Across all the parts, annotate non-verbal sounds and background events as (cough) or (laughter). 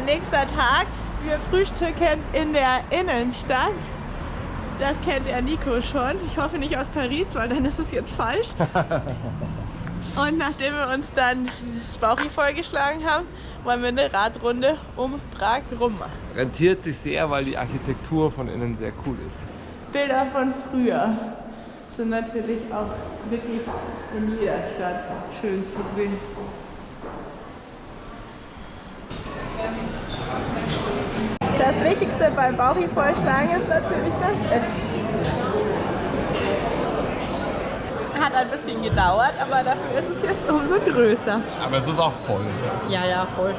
Nächster Tag, wir frühstücken in der Innenstadt. Das kennt der Nico schon. Ich hoffe nicht aus Paris, weil dann ist es jetzt falsch. (laughs) Und nachdem wir uns dann das Bauchi vollgeschlagen haben, wollen wir eine Radrunde um Prag rum machen. Rentiert sich sehr, weil die Architektur von innen sehr cool ist. Bilder von früher sind natürlich auch wirklich in jeder Stadt schön zu sehen. Das Wichtigste beim Bauchi-Vollschlagen ist natürlich das Essen. Hat ein bisschen gedauert, aber dafür ist es jetzt umso größer. Aber es ist auch voll. Ja, ja, voll.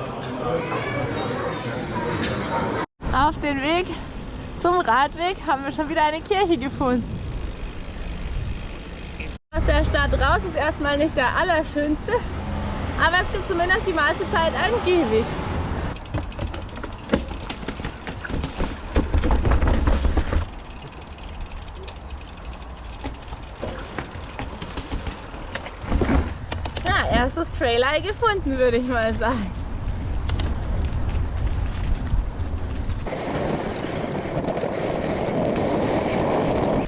Auf den Weg zum Radweg haben wir schon wieder eine Kirche gefunden. Aus der Stadt raus ist erstmal nicht der allerschönste, aber es gibt zumindest die meiste Zeit einen Gehweg. Trailer gefunden, würde ich mal sagen.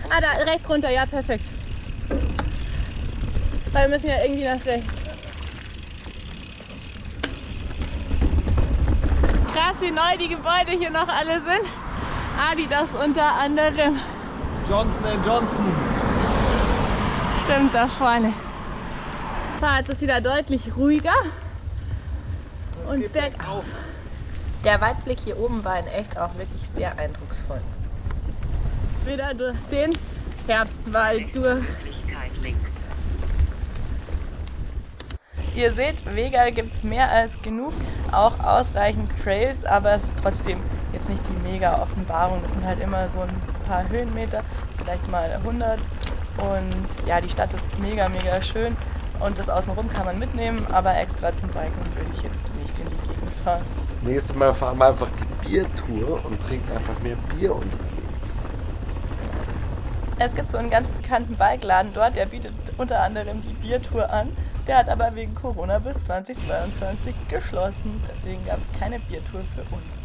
Ah, da rechts runter, ja perfekt. Weil wir müssen ja irgendwie nach rechts. Krass, wie neu die Gebäude hier noch alle sind. Adidas unter anderem. Johnson Johnson. Stimmt, da vorne. Jetzt ist wieder deutlich ruhiger. Und bergauf. Der Weitblick hier oben war in echt auch wirklich sehr eindrucksvoll. Wieder durch den Herbstwald durch. Ihr seht, Wege gibt es mehr als genug, auch ausreichend Trails, aber es ist trotzdem jetzt nicht die mega Offenbarung. Das sind halt immer so ein paar Höhenmeter, vielleicht mal 100. Und ja, die Stadt ist mega, mega schön und das Außenrum kann man mitnehmen, aber extra zum Biken würde ich jetzt nicht in die Gegend fahren. Das nächste Mal fahren wir einfach die Biertour und trinken einfach mehr Bier unterwegs. Es gibt so einen ganz bekannten Bikeladen dort, der bietet unter anderem die Biertour an. Der hat aber wegen Corona bis 2022 geschlossen. Deswegen gab es keine Biertour für uns.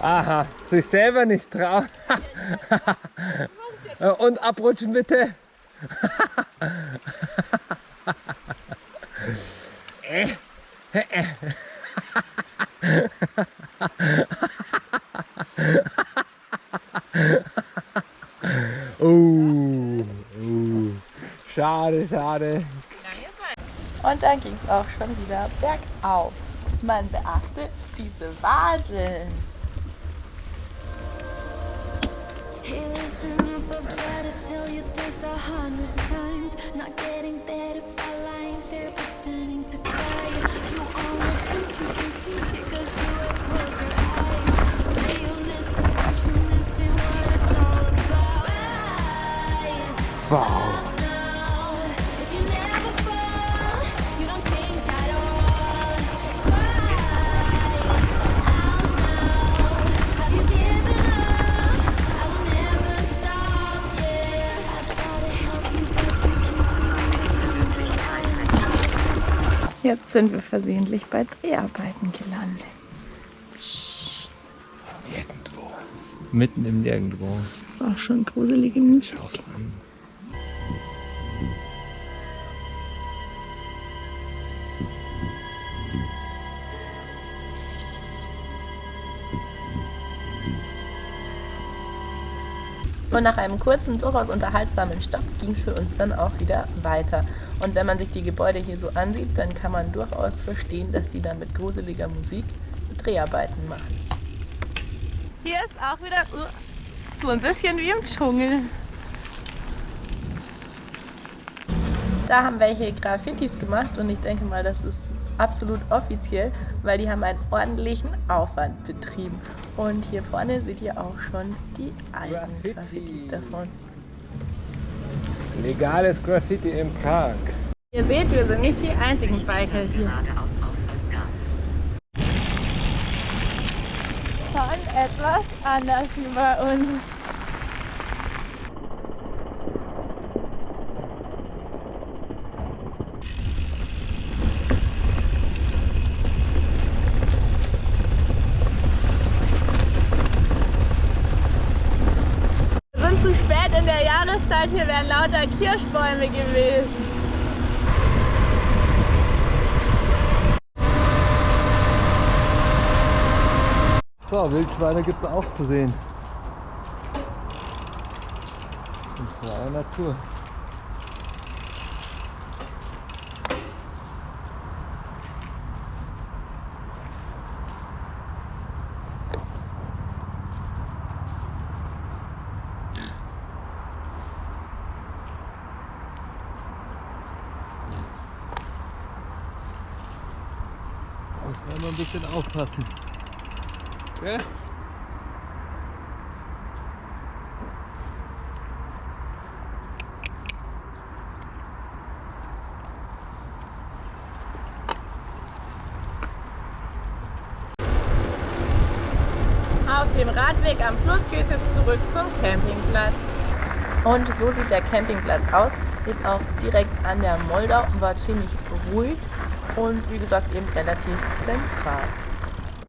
Aha, sich selber nicht trauen. (laughs) Und abrutschen bitte. (laughs) Oh, oh. Schade, schade. Und dann ging es auch schon wieder bergauf. Man beachte diese Wadeln. Hey, listen up, I've tried to tell you this a hundred times. Not getting better by lying there pretending to cry. You only think you can see shit cause you have closed your eyes. Say you listen, but you're missing what it's all about. Eyes. Jetzt sind wir versehentlich bei Dreharbeiten gelandet. Nirgendwo. Mitten im Nirgendwo. Das ist auch schon gruselige Musik. Schau's an. Und nach einem kurzen, durchaus unterhaltsamen Stopp ging es für uns dann auch wieder weiter. Und wenn man sich die Gebäude hier so ansieht, dann kann man durchaus verstehen, dass die da mit gruseliger Musik Dreharbeiten machen. Hier ist auch wieder uh, so ein bisschen wie im Dschungel. Da haben welche Graffitis gemacht und ich denke mal, das ist absolut offiziell, weil die haben einen ordentlichen Aufwand betrieben. Und hier vorne seht ihr auch schon die alten Graffiti. Graffitis davon. Legales Graffiti in Prag. Ihr seht, wir sind nicht die einzigen Biker hier. Schon etwas anders wie bei uns. Halt, hier wären lauter Kirschbäume gewesen. So, Wildschweine gibt es auch zu sehen. In freier Natur. Immer ein bisschen aufpassen. Gell? Auf dem Radweg am Fluss geht es jetzt zurück zum Campingplatz. Und so sieht der Campingplatz aus. Ist auch direkt an der Moldau, war ziemlich ruhig und wie gesagt eben relativ zentral.